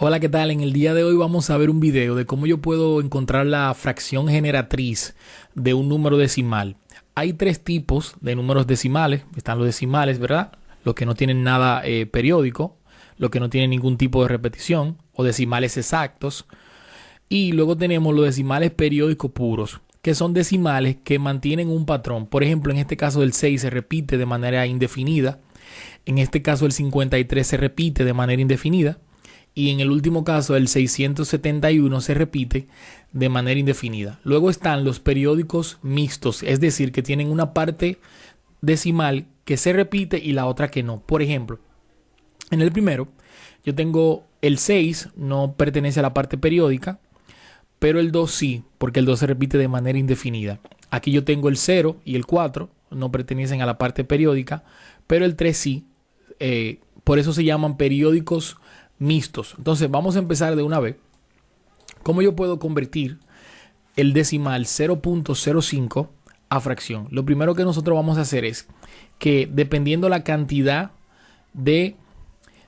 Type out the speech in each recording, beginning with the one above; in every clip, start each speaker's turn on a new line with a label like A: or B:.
A: Hola, ¿qué tal? En el día de hoy vamos a ver un video de cómo yo puedo encontrar la fracción generatriz de un número decimal. Hay tres tipos de números decimales. Están los decimales, ¿verdad? Los que no tienen nada eh, periódico, los que no tienen ningún tipo de repetición, o decimales exactos. Y luego tenemos los decimales periódicos puros, que son decimales que mantienen un patrón. Por ejemplo, en este caso el 6 se repite de manera indefinida. En este caso el 53 se repite de manera indefinida y en el último caso el 671 se repite de manera indefinida. Luego están los periódicos mixtos, es decir, que tienen una parte decimal que se repite y la otra que no. Por ejemplo, en el primero yo tengo el 6, no pertenece a la parte periódica, pero el 2 sí, porque el 2 se repite de manera indefinida. Aquí yo tengo el 0 y el 4, no pertenecen a la parte periódica, pero el 3 sí. Eh, por eso se llaman periódicos mixtos. Entonces vamos a empezar de una vez. ¿Cómo yo puedo convertir el decimal 0.05 a fracción? Lo primero que nosotros vamos a hacer es que dependiendo la cantidad de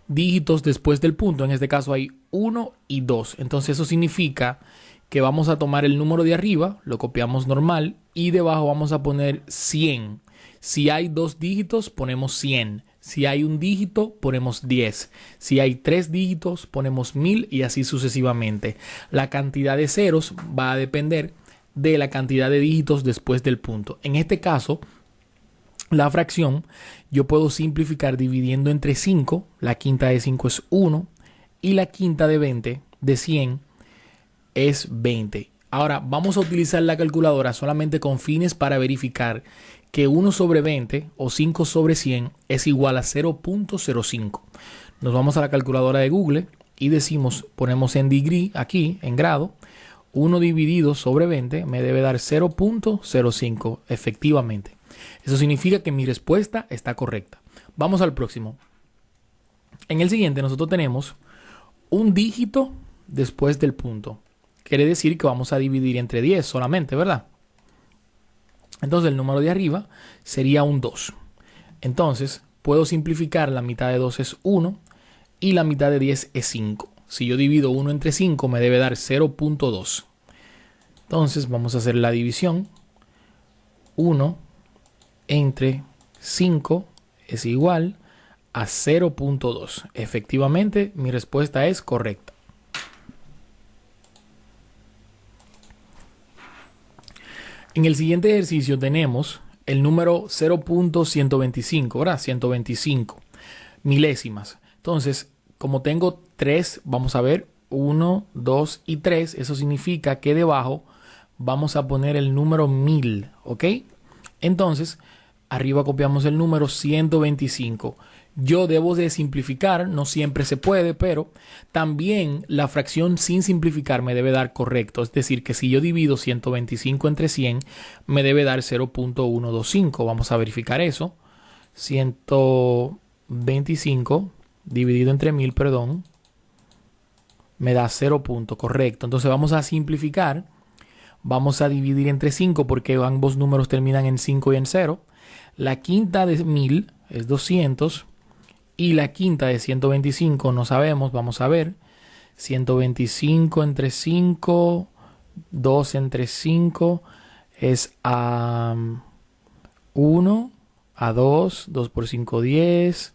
A: dígitos después del punto, en este caso hay 1 y 2. Entonces eso significa que vamos a tomar el número de arriba, lo copiamos normal y debajo vamos a poner 100. Si hay dos dígitos, ponemos 100. Si hay un dígito, ponemos 10. Si hay tres dígitos, ponemos 1000 y así sucesivamente. La cantidad de ceros va a depender de la cantidad de dígitos después del punto. En este caso, la fracción yo puedo simplificar dividiendo entre 5. La quinta de 5 es 1 y la quinta de 20 de 100 es 20. Ahora vamos a utilizar la calculadora solamente con fines para verificar que 1 sobre 20 o 5 sobre 100 es igual a 0.05. Nos vamos a la calculadora de Google y decimos, ponemos en degree aquí, en grado, 1 dividido sobre 20 me debe dar 0.05 efectivamente. Eso significa que mi respuesta está correcta. Vamos al próximo. En el siguiente nosotros tenemos un dígito después del punto. Quiere decir que vamos a dividir entre 10 solamente, ¿verdad? Entonces el número de arriba sería un 2. Entonces puedo simplificar, la mitad de 2 es 1 y la mitad de 10 es 5. Si yo divido 1 entre 5 me debe dar 0.2. Entonces vamos a hacer la división. 1 entre 5 es igual a 0.2. Efectivamente, mi respuesta es correcta. En el siguiente ejercicio tenemos el número 0.125, ¿verdad? 125 milésimas. Entonces, como tengo 3, vamos a ver 1, 2 y 3. Eso significa que debajo vamos a poner el número 1000, ¿ok? Entonces, arriba copiamos el número 125. Yo debo de simplificar, no siempre se puede, pero también la fracción sin simplificar me debe dar correcto. Es decir, que si yo divido 125 entre 100, me debe dar 0.125. Vamos a verificar eso. 125 dividido entre 1000, perdón, me da 0 punto, correcto. Entonces vamos a simplificar. Vamos a dividir entre 5 porque ambos números terminan en 5 y en 0. La quinta de 1000 es 200 y la quinta de 125 no sabemos, vamos a ver. 125 entre 5, 2 entre 5 es a 1, a 2, 2 por 5, 10.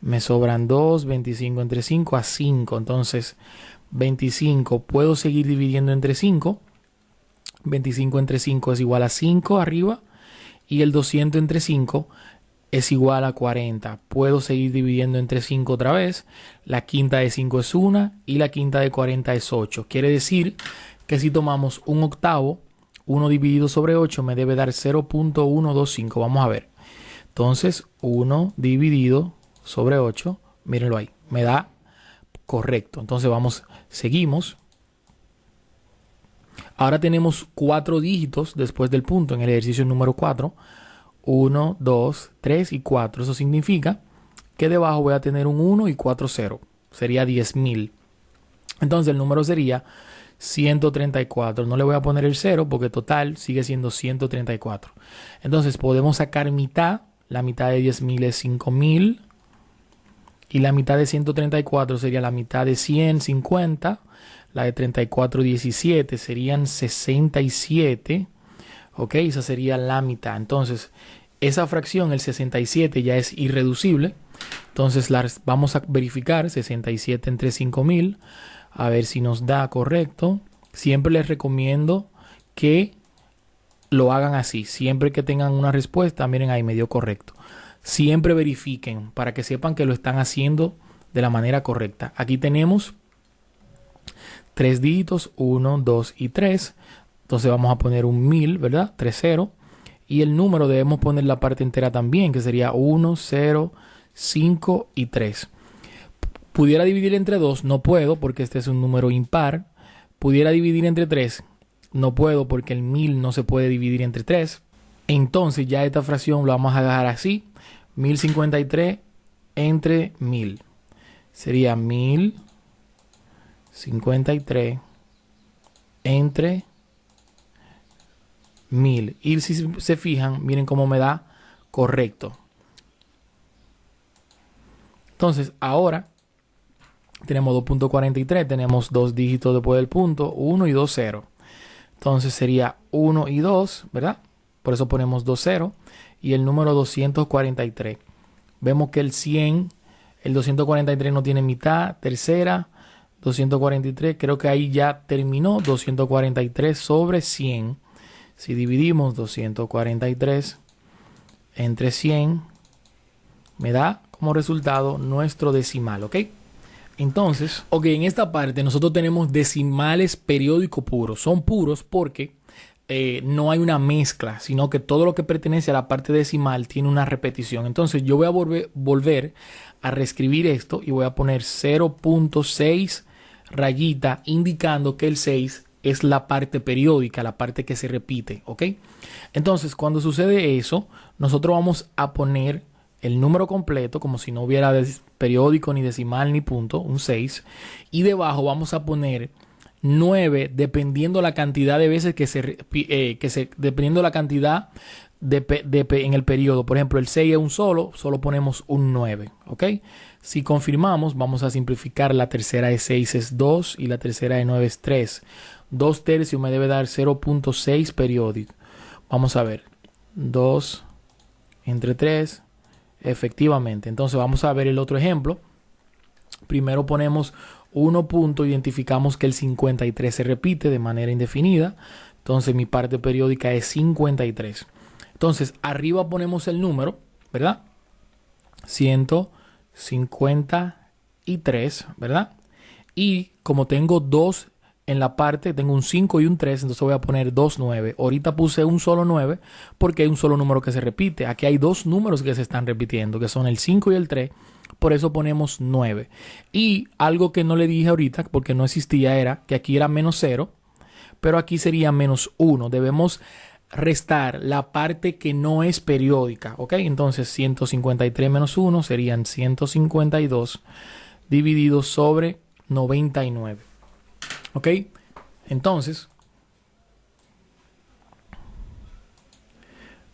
A: Me sobran 2, 25 entre 5 a 5. Entonces, 25 puedo seguir dividiendo entre 5. 25 entre 5 es igual a 5 arriba. Y el 200 entre 5 es igual a 40. Puedo seguir dividiendo entre 5 otra vez. La quinta de 5 es 1 y la quinta de 40 es 8. Quiere decir que si tomamos un octavo, 1 dividido sobre 8 me debe dar 0.125. Vamos a ver. Entonces, 1 dividido sobre 8, mírenlo ahí, me da correcto. Entonces vamos, seguimos. Ahora tenemos cuatro dígitos después del punto en el ejercicio número 4. 1, 2, 3 y 4. Eso significa que debajo voy a tener un 1 y 4 0. Sería 10.000. Entonces el número sería 134. No le voy a poner el 0 porque total sigue siendo 134. Entonces podemos sacar mitad. La mitad de 10.000 es 5.000. Y la mitad de 134 sería la mitad de 150. La de 34, 17 serían 67. Ok, esa sería la mitad. Entonces, esa fracción, el 67, ya es irreducible. Entonces, vamos a verificar 67 entre 5000. A ver si nos da correcto. Siempre les recomiendo que lo hagan así. Siempre que tengan una respuesta, miren ahí me dio correcto. Siempre verifiquen para que sepan que lo están haciendo de la manera correcta. Aquí tenemos tres dígitos, 1, 2 y 3. Entonces vamos a poner un 1000, ¿verdad? 3, 0. Y el número debemos poner la parte entera también, que sería 1, 0, 5 y 3. Pudiera dividir entre 2, no puedo porque este es un número impar. Pudiera dividir entre 3, no puedo porque el 1000 no se puede dividir entre 3. Entonces ya esta fracción lo vamos a dejar así. 1053 entre 1000. Sería 1053 entre 1000. Y si se fijan, miren cómo me da correcto. Entonces, ahora tenemos 2.43, tenemos dos dígitos después del punto, 1 y 2, 0. Entonces sería 1 y 2, ¿verdad? Por eso ponemos 2, 0. Y el número 243. Vemos que el 100, el 243 no tiene mitad, tercera, 243, creo que ahí ya terminó, 243 sobre 100. Si dividimos 243 entre 100, me da como resultado nuestro decimal, ¿ok? Entonces, ok, en esta parte nosotros tenemos decimales periódico puros. Son puros porque eh, no hay una mezcla, sino que todo lo que pertenece a la parte decimal tiene una repetición. Entonces yo voy a volver, volver a reescribir esto y voy a poner 0.6 rayita indicando que el 6 es la parte periódica, la parte que se repite, ¿ok? Entonces cuando sucede eso, nosotros vamos a poner el número completo, como si no hubiera periódico, ni decimal, ni punto, un 6. Y debajo vamos a poner 9, dependiendo la cantidad de veces que se, eh, que se dependiendo la cantidad de, en el periodo. Por ejemplo, el 6 es un solo, solo ponemos un 9. ¿Ok? Si confirmamos, vamos a simplificar. La tercera de 6 es 2 y la tercera de 9 es 3. 2 tercios me debe dar 0.6 periódico. Vamos a ver. 2 entre 3 Efectivamente. Entonces vamos a ver el otro ejemplo. Primero ponemos 1 punto, identificamos que el 53 se repite de manera indefinida. Entonces mi parte periódica es 53. Entonces arriba ponemos el número, ¿verdad? 153, ¿verdad? Y como tengo dos en la parte tengo un 5 y un 3, entonces voy a poner 2, 9. Ahorita puse un solo 9 porque hay un solo número que se repite. Aquí hay dos números que se están repitiendo, que son el 5 y el 3. Por eso ponemos 9. Y algo que no le dije ahorita, porque no existía, era que aquí era menos 0, pero aquí sería menos 1. Debemos restar la parte que no es periódica, ¿ok? Entonces 153 menos 1 serían 152 dividido sobre 99. ¿Ok? Entonces,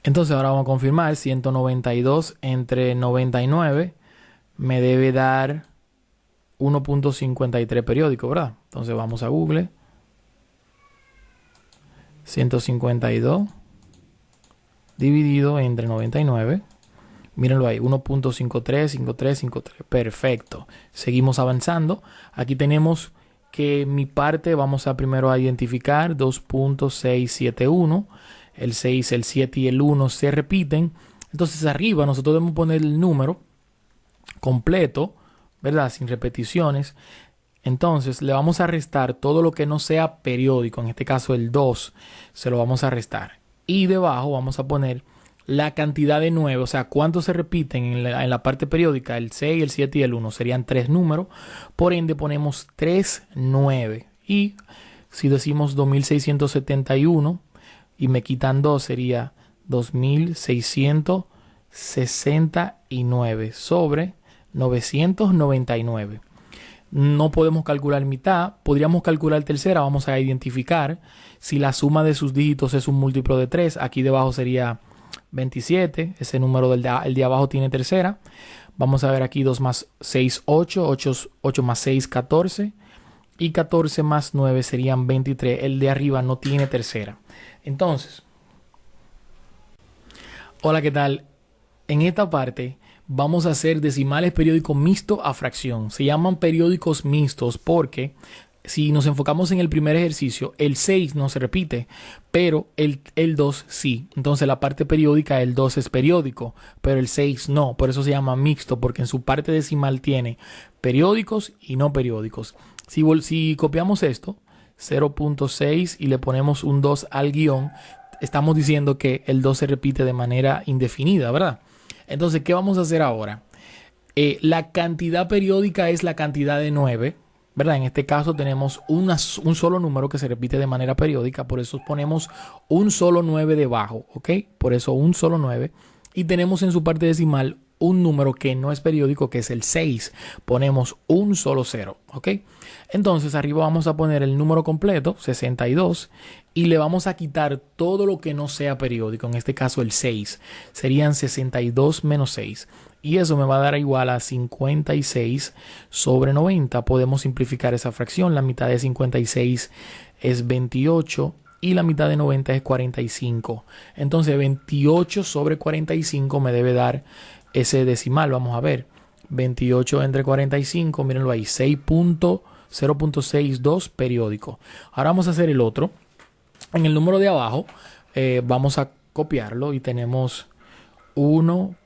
A: entonces ahora vamos a confirmar 192 entre 99 me debe dar 1.53 periódico, ¿verdad? Entonces vamos a Google. 152 dividido entre 99. Mírenlo ahí, 1.53, 53, 53. Perfecto. Seguimos avanzando. Aquí tenemos que mi parte vamos a primero a identificar 2.671. El 6, el 7 y el 1 se repiten. Entonces arriba nosotros debemos poner el número completo, ¿verdad? Sin repeticiones. Entonces le vamos a restar todo lo que no sea periódico. En este caso el 2 se lo vamos a restar. Y debajo vamos a poner la cantidad de 9, o sea, cuántos se repiten en la, parte periódica, el 6, el 7 y el 1, serían tres números, por ende ponemos 3, 9. Y si decimos 2671 y me quitan 2, sería 2669 sobre 999. No podemos calcular mitad, podríamos calcular tercera, vamos a identificar si la suma de sus dígitos es un múltiplo de 3, aquí debajo sería 27, ese número del de, el de abajo tiene tercera. Vamos a ver aquí 2 más 6, 8, 8, 8 más 6, 14 y 14 más 9 serían 23. El de arriba no tiene tercera. Entonces, hola, ¿qué tal? En esta parte vamos a hacer decimales periódicos mixto a fracción. Se llaman periódicos mixtos porque si nos enfocamos en el primer ejercicio, el 6 no se repite, pero el, el 2 sí. Entonces la parte periódica, el 2 es periódico, pero el 6 no. Por eso se llama mixto, porque en su parte decimal tiene periódicos y no periódicos. Si, si copiamos esto, 0.6 y le ponemos un 2 al guion, estamos diciendo que el 2 se repite de manera indefinida, ¿verdad? Entonces, ¿qué vamos a hacer ahora? Eh, la cantidad periódica es la cantidad de 9, ¿verdad? En este caso tenemos un solo número que se repite de manera periódica, por eso ponemos un solo 9 debajo, ¿ok? Por eso un solo 9. Y tenemos en su parte decimal un número que no es periódico, que es el 6. Ponemos un solo 0, ¿ok? Entonces arriba vamos a poner el número completo, 62, y le vamos a quitar todo lo que no sea periódico, en este caso el 6. Serían 62 menos 6. Y eso me va a dar igual a 56 sobre 90. Podemos simplificar esa fracción. La mitad de 56 es 28 y la mitad de 90 es 45. Entonces 28 sobre 45 me debe dar ese decimal. Vamos a ver. 28 entre 45, mírenlo ahí, 6.0.62 periódico. Ahora vamos a hacer el otro. En el número de abajo eh, vamos a copiarlo y tenemos 1.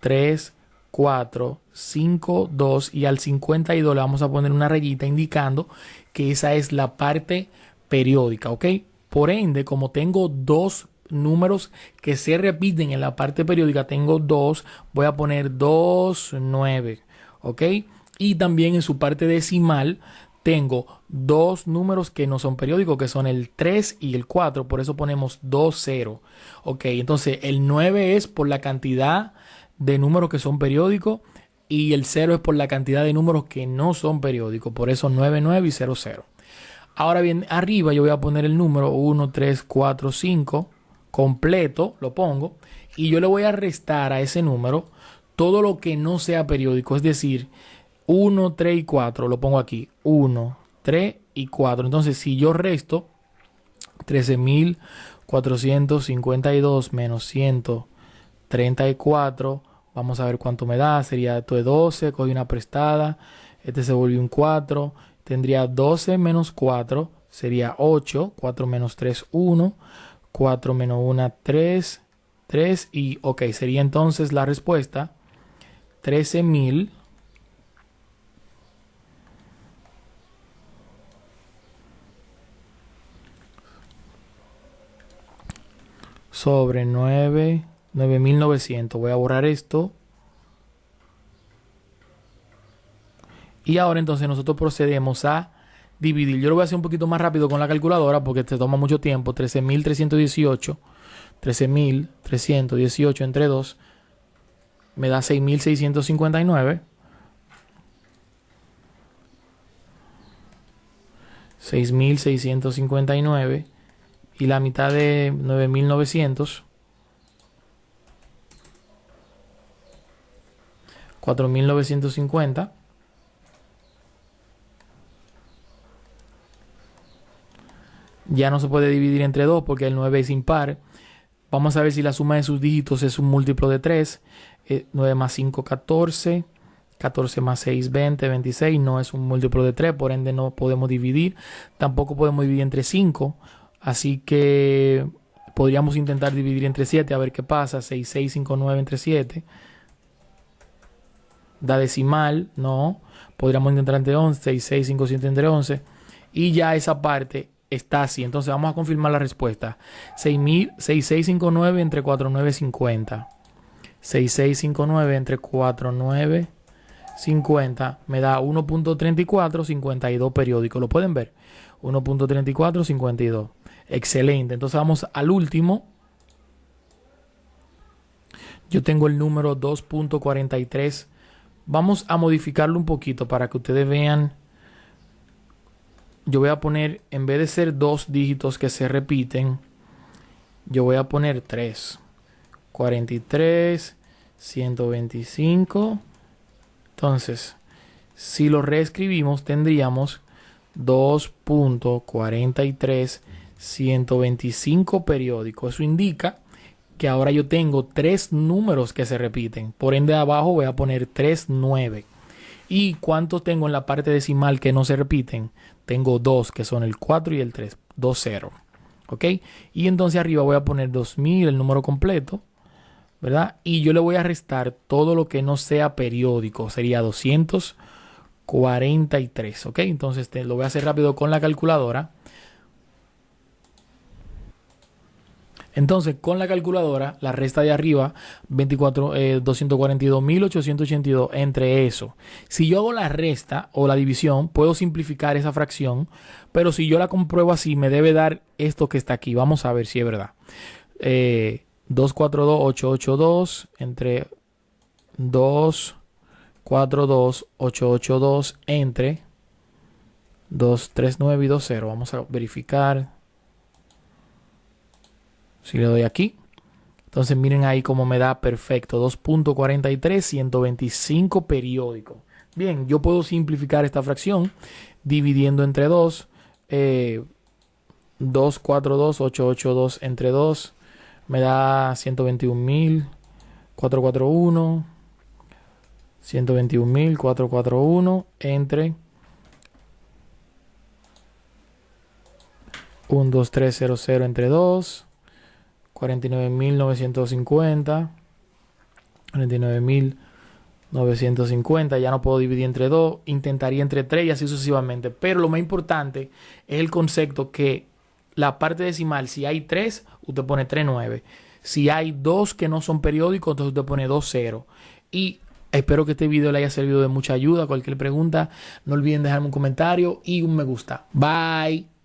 A: 3, 4, 5, 2 y al 52 le vamos a poner una rayita indicando que esa es la parte periódica, ¿ok? Por ende, como tengo dos números que se repiten en la parte periódica, tengo dos, voy a poner 2, 9, ¿ok? Y también en su parte decimal tengo dos números que no son periódicos, que son el 3 y el 4, por eso ponemos 2, 0, ¿ok? Entonces el 9 es por la cantidad de números que son periódicos y el 0 es por la cantidad de números que no son periódicos, por eso 99 y 00. Ahora bien, arriba yo voy a poner el número 1, 3, 4, 5 completo, lo pongo, y yo le voy a restar a ese número todo lo que no sea periódico, es decir, 1, 3 y 4, lo pongo aquí, 1, 3 y 4. Entonces, si yo resto 13.452 menos 100 34. Vamos a ver cuánto me da. Sería esto de 12. Cogí una prestada. Este se volvió un 4. Tendría 12 menos 4. Sería 8. 4 menos 3, 1. 4 menos 1, 3. 3. Y ok, sería entonces la respuesta. 13.000. sobre 9 9900. Voy a borrar esto. Y ahora entonces nosotros procedemos a dividir. Yo lo voy a hacer un poquito más rápido con la calculadora porque te toma mucho tiempo. 13.318. 13.318 entre 2 me da 6.659. 6.659 y la mitad de 9.900 4.950. Ya no se puede dividir entre 2 porque el 9 es impar. Vamos a ver si la suma de sus dígitos es un múltiplo de 3. 9 eh, más 5, 14. 14 más 6, 20, 26. No es un múltiplo de 3, por ende no podemos dividir. Tampoco podemos dividir entre 5. Así que podríamos intentar dividir entre 7 a ver qué pasa. 6, 6, 5, 9 entre 7 da decimal, no. Podríamos intentar entre 11, 6, 6, 5, 7 entre 11. Y ya esa parte está así. Entonces vamos a confirmar la respuesta. 6659 entre 4950. 6659 entre 4950 me da 1.3452 periódico. ¿Lo pueden ver? 1.3452. Excelente. Entonces vamos al último. Yo tengo el número 2.43 Vamos a modificarlo un poquito para que ustedes vean. Yo voy a poner, en vez de ser dos dígitos que se repiten, yo voy a poner 3. 43, 125. Entonces, si lo reescribimos, tendríamos 2.43 125 periódicos. Eso indica que ahora yo tengo tres números que se repiten. Por ende, abajo voy a poner 39. ¿Y cuántos tengo en la parte decimal que no se repiten? Tengo dos, que son el 4 y el 3. 2, 0. ¿Ok? Y entonces arriba voy a poner 2000, el número completo. ¿Verdad? Y yo le voy a restar todo lo que no sea periódico. Sería 243. ¿Ok? Entonces lo voy a hacer rápido con la calculadora. Entonces, con la calculadora, la resta de arriba, 24, 242.882 eh, entre eso. Si yo hago la resta o la división, puedo simplificar esa fracción, pero si yo la compruebo así, me debe dar esto que está aquí. Vamos a ver si es verdad. Eh, 242.882 entre 242.882 entre 239 y 20. Vamos a verificar. Si le doy aquí, entonces miren ahí cómo me da perfecto. 2.43, 125 periódicos. Bien, yo puedo simplificar esta fracción dividiendo entre 2. Eh, 242, entre 2 me da 121.441. 121.441 entre 12300 entre 2 49.950. 49.950. Ya no puedo dividir entre 2. Intentaría entre 3 y así sucesivamente. Pero lo más importante es el concepto que la parte decimal, si hay 3, usted pone 3.9. Si hay 2 que no son periódicos, entonces usted pone 2.0. Y espero que este video le haya servido de mucha ayuda. Cualquier pregunta, no olviden dejarme un comentario y un me gusta. Bye.